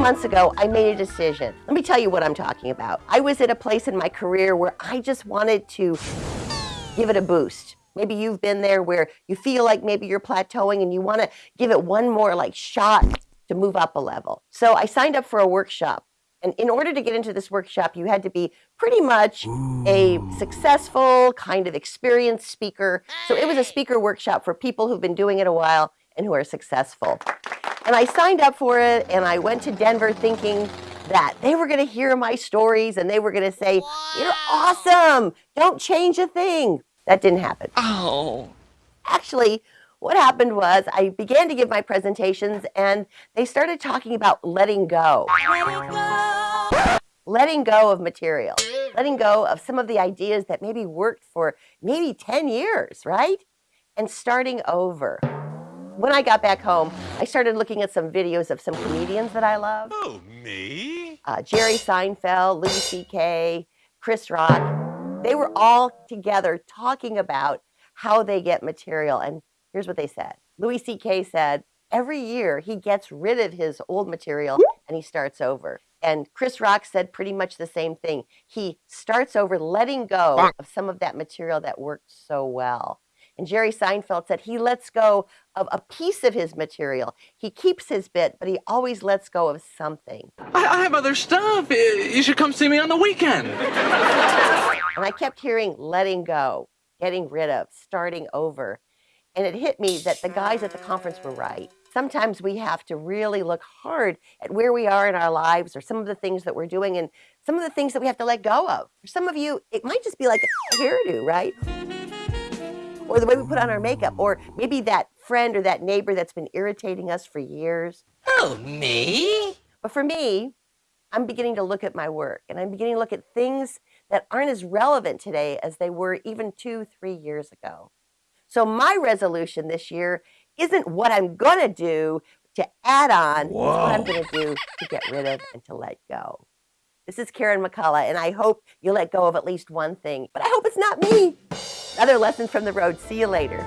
months ago, I made a decision. Let me tell you what I'm talking about. I was at a place in my career where I just wanted to give it a boost. Maybe you've been there where you feel like maybe you're plateauing and you want to give it one more like shot to move up a level. So I signed up for a workshop. And in order to get into this workshop, you had to be pretty much a successful, kind of experienced speaker. So it was a speaker workshop for people who've been doing it a while and who are successful. And I signed up for it and I went to Denver thinking that they were going to hear my stories and they were going to say, You're awesome. Don't change a thing. That didn't happen. Oh. Actually, what happened was I began to give my presentations and they started talking about letting go. Letting go of material, letting go of some of the ideas that maybe worked for maybe 10 years, right? And starting over. When I got back home, I started looking at some videos of some comedians that I love. Oh, me? Uh, Jerry Seinfeld, Louis C.K., Chris Rock. They were all together talking about how they get material. And here's what they said Louis C.K. said, every year he gets rid of his old material and he starts over. And Chris Rock said pretty much the same thing. He starts over letting go of some of that material that worked so well. And Jerry Seinfeld said he lets go of a piece of his material. He keeps his bit, but he always lets go of something. I, I have other stuff. You should come see me on the weekend. And I kept hearing letting go, getting rid of, starting over. And it hit me that the guys at the conference were right. Sometimes we have to really look hard at where we are in our lives or some of the things that we're doing and some of the things that we have to let go of. For some of you, it might just be like a hairdo, right? Or the way we put on our makeup, or maybe that friend or that neighbor that's been irritating us for years. Oh, me? But for me, I'm beginning to look at my work and I'm beginning to look at things that aren't as relevant today as they were even two, three years ago. So my resolution this year isn't what I'm going to do to add on, it's what I'm going to do to get rid of and to let go. This is Karen McCullough, and I hope you let go of at least one thing, but I hope it's not me. Other lessons from the road. See you later.